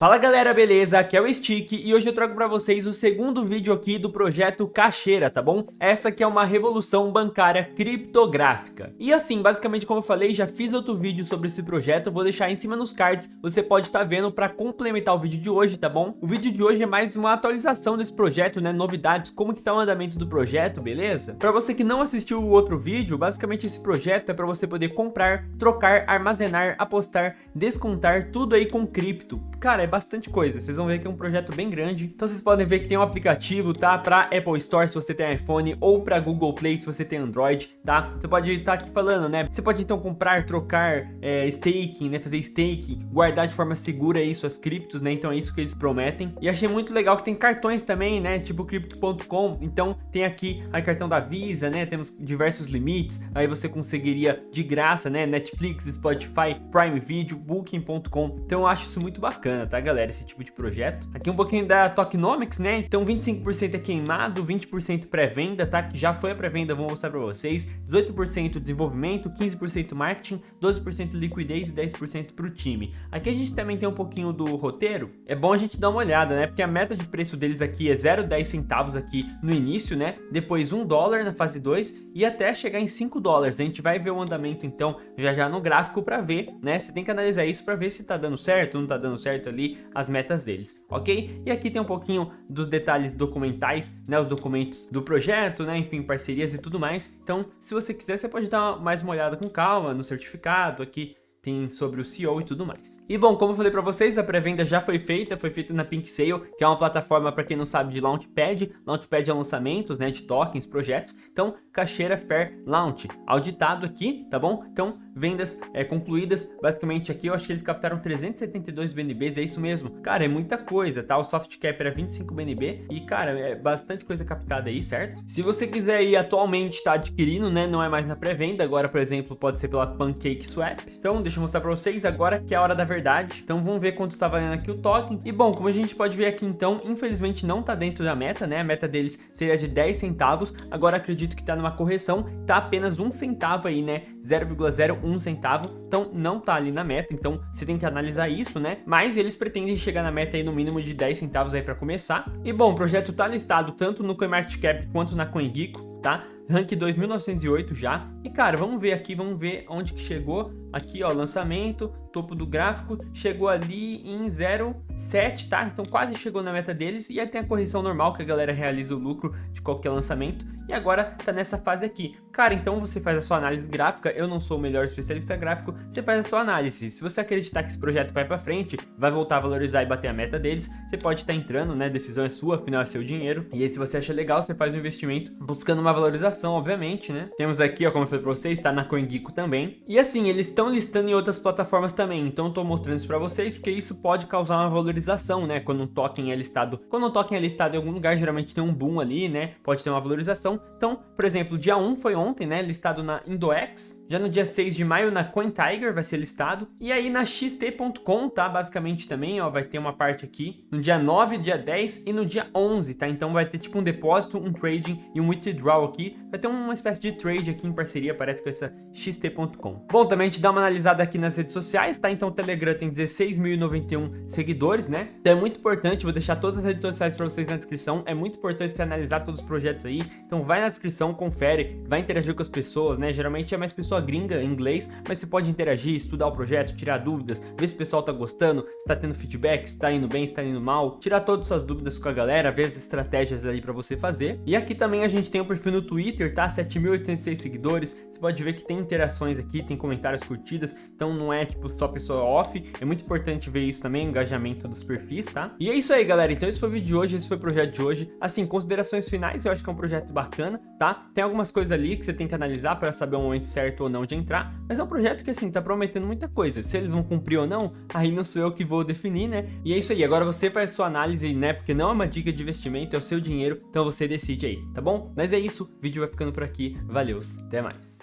Fala galera, beleza? Aqui é o Stick e hoje eu trago para vocês o segundo vídeo aqui do projeto Cacheira, tá bom? Essa aqui é uma revolução bancária criptográfica. E assim, basicamente como eu falei, já fiz outro vídeo sobre esse projeto, vou deixar em cima nos cards, você pode estar tá vendo para complementar o vídeo de hoje, tá bom? O vídeo de hoje é mais uma atualização desse projeto, né? Novidades, como que tá o andamento do projeto, beleza? Para você que não assistiu o outro vídeo, basicamente esse projeto é para você poder comprar, trocar, armazenar, apostar, descontar, tudo aí com cripto. Cara, é bastante coisa, vocês vão ver que é um projeto bem grande. Então vocês podem ver que tem um aplicativo, tá? Pra Apple Store se você tem iPhone ou pra Google Play se você tem Android, tá? Você pode estar tá aqui falando, né? Você pode então comprar, trocar, é, staking, né? Fazer staking, guardar de forma segura aí suas criptos, né? Então é isso que eles prometem. E achei muito legal que tem cartões também, né? Tipo Crypto.com. Então tem aqui a cartão da Visa, né? Temos diversos limites. Aí você conseguiria de graça, né? Netflix, Spotify, Prime Video, Booking.com. Então eu acho isso muito bacana, tá? Galera, esse tipo de projeto. Aqui um pouquinho da Tokenomics, né? Então 25% é queimado, 20% pré-venda, tá? Que já foi a pré-venda, vou mostrar pra vocês. 18% desenvolvimento, 15% marketing, 12% liquidez e 10% pro time. Aqui a gente também tem um pouquinho do roteiro. É bom a gente dar uma olhada, né? Porque a meta de preço deles aqui é 0,10 centavos aqui no início, né? Depois 1 dólar na fase 2 e até chegar em 5 dólares. A gente vai ver o andamento então já já no gráfico para ver, né? Você tem que analisar isso para ver se tá dando certo, não tá dando certo ali as metas deles, ok? E aqui tem um pouquinho dos detalhes documentais, né, os documentos do projeto, né, enfim, parcerias e tudo mais. Então, se você quiser, você pode dar mais uma olhada com calma no certificado aqui, tem sobre o CEO e tudo mais. E bom, como eu falei para vocês, a pré-venda já foi feita, foi feita na Pink Sale, que é uma plataforma, para quem não sabe, de Launchpad. Launchpad é lançamentos, né, de tokens, projetos. Então, Cacheira Fair Launch, auditado aqui, tá bom? Então, vendas é, concluídas, basicamente aqui eu acho que eles captaram 372 BNBs, é isso mesmo. Cara, é muita coisa, tá? O soft cap era 25 BNB e, cara, é bastante coisa captada aí, certo? Se você quiser ir atualmente tá adquirindo, né, não é mais na pré-venda, agora, por exemplo, pode ser pela Pancake Swap. Então, deixa eu mostrar pra vocês agora que é a hora da verdade. Então, vamos ver quanto tá valendo aqui o token. E, bom, como a gente pode ver aqui, então, infelizmente não tá dentro da meta, né? A meta deles seria de 10 centavos, agora acredito que tá numa correção, tá apenas um centavo aí, né? 0,01 centavo, então não tá ali na meta, então você tem que analisar isso, né? Mas eles pretendem chegar na meta aí no mínimo de 10 centavos aí para começar. E bom, o projeto tá listado tanto no CoinMarketCap quanto na CoinGeeko, tá? Rank 2908 já. E cara, vamos ver aqui, vamos ver onde que chegou. Aqui, ó, lançamento, topo do gráfico, chegou ali em 0,7, tá? Então quase chegou na meta deles. E aí tem a correção normal que a galera realiza o lucro de qualquer lançamento. E agora tá nessa fase aqui. Cara, então você faz a sua análise gráfica. Eu não sou o melhor especialista gráfico. Você faz a sua análise. Se você acreditar que esse projeto vai pra frente, vai voltar a valorizar e bater a meta deles, você pode estar tá entrando, né? Decisão é sua, afinal é seu dinheiro. E aí se você acha legal, você faz um investimento buscando uma valorização obviamente, né? Temos aqui, ó, como eu falei pra vocês, tá na CoinGecko também. E assim, eles estão listando em outras plataformas também, então tô mostrando isso pra vocês, porque isso pode causar uma valorização, né? Quando um token é listado, quando um token é listado em algum lugar, geralmente tem um boom ali, né? Pode ter uma valorização. Então, por exemplo, dia 1 foi ontem, né? Listado na Indox. Já no dia 6 de maio, na CoinTiger vai ser listado. E aí na XT.com, tá? Basicamente também, ó, vai ter uma parte aqui. No dia 9, dia 10 e no dia 11, tá? Então vai ter tipo um depósito, um trading e um withdrawal aqui vai ter uma espécie de trade aqui em parceria, parece com essa XT.com. Bom, também gente dá uma analisada aqui nas redes sociais, tá? Então o Telegram tem 16.091 seguidores, né? Então é muito importante, vou deixar todas as redes sociais para vocês na descrição, é muito importante você analisar todos os projetos aí, então vai na descrição, confere, vai interagir com as pessoas, né? Geralmente é mais pessoa gringa em inglês, mas você pode interagir, estudar o projeto, tirar dúvidas, ver se o pessoal tá gostando, se tá tendo feedback, se tá indo bem, se tá indo mal, tirar todas as suas dúvidas com a galera, ver as estratégias ali para você fazer. E aqui também a gente tem o perfil no Twitter, Twitter, tá? 7.806 seguidores. Você pode ver que tem interações aqui, tem comentários curtidas, então não é tipo só pessoa off. É muito importante ver isso também, engajamento dos perfis, tá? E é isso aí, galera. Então esse foi o vídeo de hoje, esse foi o projeto de hoje. Assim, considerações finais, eu acho que é um projeto bacana, tá? Tem algumas coisas ali que você tem que analisar para saber o momento certo ou não de entrar, mas é um projeto que, assim, tá prometendo muita coisa. Se eles vão cumprir ou não, aí não sou eu que vou definir, né? E é isso aí. Agora você faz sua análise, né? Porque não é uma dica de investimento, é o seu dinheiro, então você decide aí, tá bom? Mas é isso, o vídeo vai ficando por aqui. Valeu, até mais.